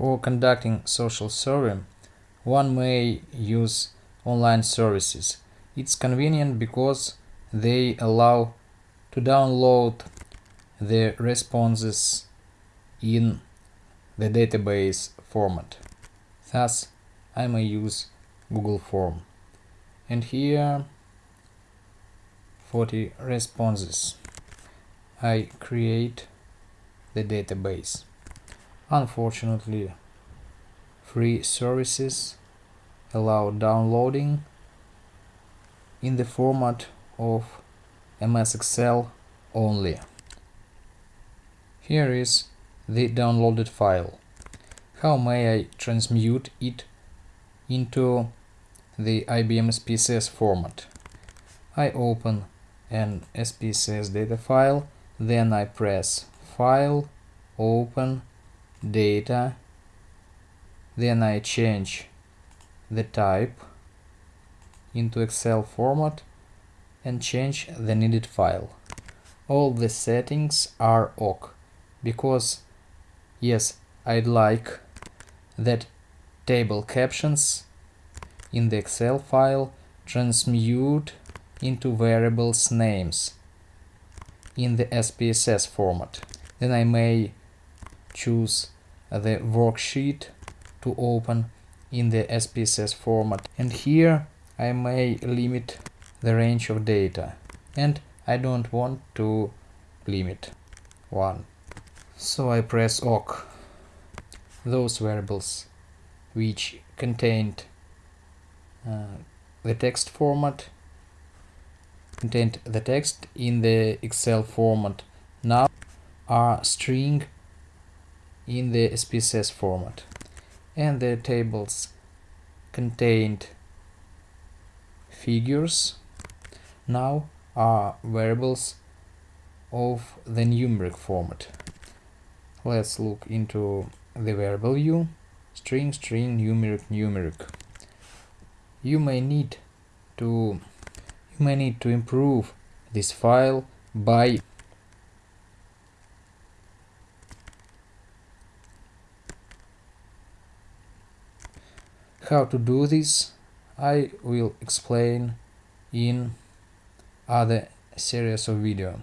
For conducting social survey, one may use online services. It's convenient because they allow to download the responses in the database format. Thus, I may use Google Form. And here 40 responses. I create the database. Unfortunately, free services allow downloading in the format of MS Excel only. Here is the downloaded file. How may I transmute it into the IBM SPSS format? I open an SPSS data file, then I press File, Open, Data, then I change the type into Excel format and change the needed file. All the settings are OK, because yes, I'd like that table captions in the Excel file transmute into variables names in the SPSS format. Then I may choose the worksheet to open in the SPSS format and here I may limit the range of data and I don't want to limit one. So I press OK. Those variables which contained uh, the text format contained the text in the Excel format now are string in the SPSS format and the tables contained figures now are variables of the numeric format. Let's look into the variable view, string, string, numeric, numeric. You may need to you may need to improve this file by How to do this I will explain in other series of video.